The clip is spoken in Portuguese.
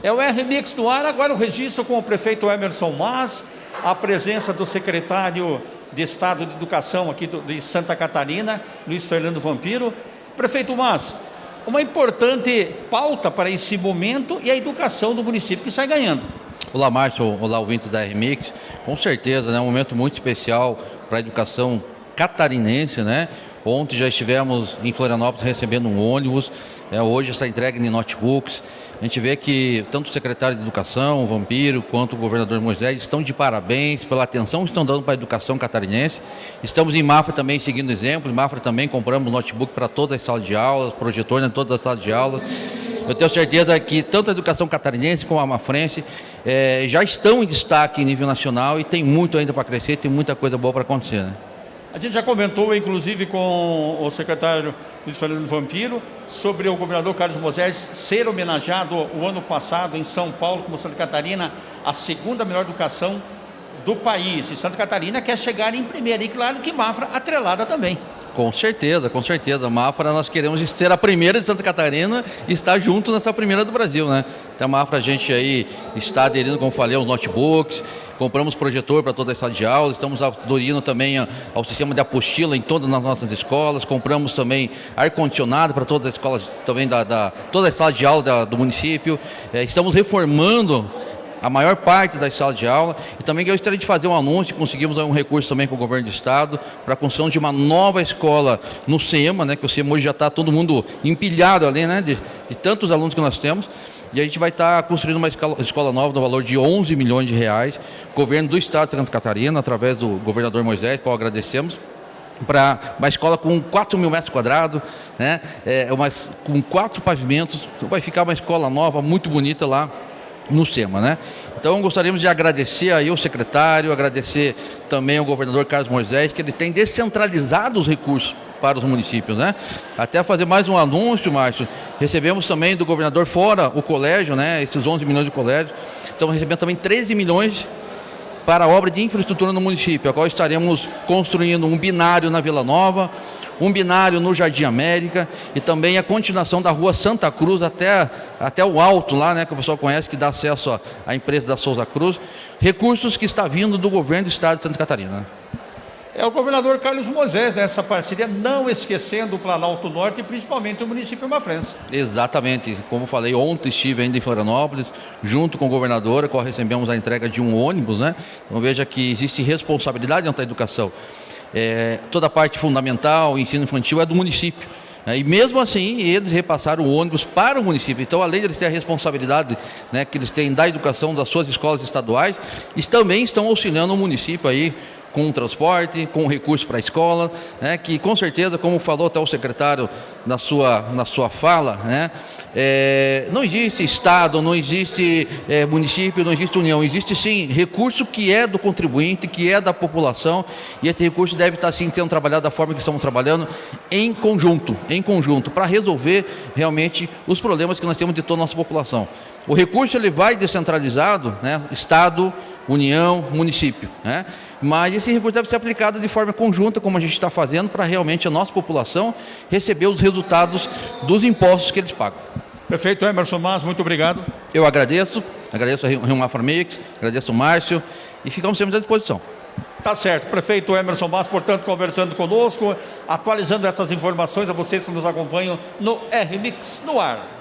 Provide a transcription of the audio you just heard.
É o R-Mix no ar, agora o registro com o prefeito Emerson Mas, a presença do secretário de Estado de Educação aqui de Santa Catarina, Luiz Fernando Vampiro. Prefeito Mas, uma importante pauta para esse momento e a educação do município que sai ganhando. Olá, Márcio, olá, ouvintes da R-Mix. Com certeza, é né, um momento muito especial para a educação catarinense, né? Ontem já estivemos em Florianópolis recebendo um ônibus, é, hoje está entregue em notebooks. A gente vê que tanto o secretário de Educação, o Vampiro, quanto o governador Moisés estão de parabéns pela atenção que estão dando para a educação catarinense. Estamos em Mafra também seguindo exemplos. Em Mafra também compramos notebook para todas as salas de aula, projetor em todas as salas de aula. Eu tenho certeza que tanto a educação catarinense como a mafrense é, já estão em destaque em nível nacional e tem muito ainda para crescer, tem muita coisa boa para acontecer. Né? A gente já comentou, inclusive, com o secretário Luiz Fernando Vampiro, sobre o governador Carlos Moisés ser homenageado o ano passado em São Paulo, como Santa Catarina, a segunda melhor educação do país. E Santa Catarina quer chegar em primeiro. E claro que Mafra atrelada também. Com certeza, com certeza. Mafra, nós queremos ser a primeira de Santa Catarina e estar junto nessa primeira do Brasil, né? Então, a Mafra, a gente aí está aderindo, como falei, aos notebooks, compramos projetor para toda a sala de aula, estamos aderindo também ao sistema de apostila em todas as nossas escolas, compramos também ar-condicionado para todas as escolas, também da, da toda a sala de aula da, do município, é, estamos reformando a maior parte das salas de aula. E também gostaria de fazer um anúncio, conseguimos um recurso também com o governo do estado para a construção de uma nova escola no SEMA, né, que o SEMA hoje já está todo mundo empilhado ali, né, de, de tantos alunos que nós temos. E a gente vai estar tá construindo uma escola, nova no valor de 11 milhões de reais. Governo do Estado de Santa Catarina, através do governador Moisés, qual agradecemos, para uma escola com 4 mil metros quadrados, né? É, uma, com quatro pavimentos. Vai ficar uma escola nova, muito bonita lá no SEMA, né? Então gostaríamos de agradecer aí o secretário, agradecer também ao governador Carlos Moisés, que ele tem descentralizado os recursos para os municípios, né? Até fazer mais um anúncio, Márcio, recebemos também do governador fora o colégio, né? Esses 11 milhões de colégio, estamos recebendo também 13 milhões para a obra de infraestrutura no município, a qual estaremos construindo um binário na Vila Nova, um binário no Jardim América e também a continuação da rua Santa Cruz até, até o alto lá, né, que o pessoal conhece, que dá acesso à empresa da Souza Cruz. Recursos que está vindo do governo do estado de Santa Catarina. É o governador Carlos Moisés nessa parceria, não esquecendo o Planalto Norte e principalmente o município Mafrense. Exatamente. Como falei, ontem estive ainda em Florianópolis, junto com o governador, qual recebemos a entrega de um ônibus, né? Então veja que existe responsabilidade da educação. É, toda a parte fundamental, ensino infantil, é do município. É, e mesmo assim, eles repassaram o ônibus para o município. Então, além de eles terem a responsabilidade né, que eles têm da educação das suas escolas estaduais, eles também estão auxiliando o município aí com transporte, com recurso para a escola, né, que com certeza, como falou até o secretário na sua, na sua fala, né, é, não existe Estado, não existe é, município, não existe União, existe sim recurso que é do contribuinte, que é da população, e esse recurso deve estar sim sendo trabalhado da forma que estamos trabalhando, em conjunto, em conjunto, para resolver realmente os problemas que nós temos de toda a nossa população. O recurso ele vai descentralizado, né, Estado, União, município. Né? Mas esse recurso deve ser aplicado de forma conjunta, como a gente está fazendo, para realmente a nossa população receber os resultados dos impostos que eles pagam. Prefeito Emerson Mas, muito obrigado. Eu agradeço, agradeço a Rio Maframix, agradeço o Márcio e ficamos sempre à disposição. Tá certo. Prefeito Emerson Mas, portanto, conversando conosco, atualizando essas informações a vocês que nos acompanham no R-Mix no ar.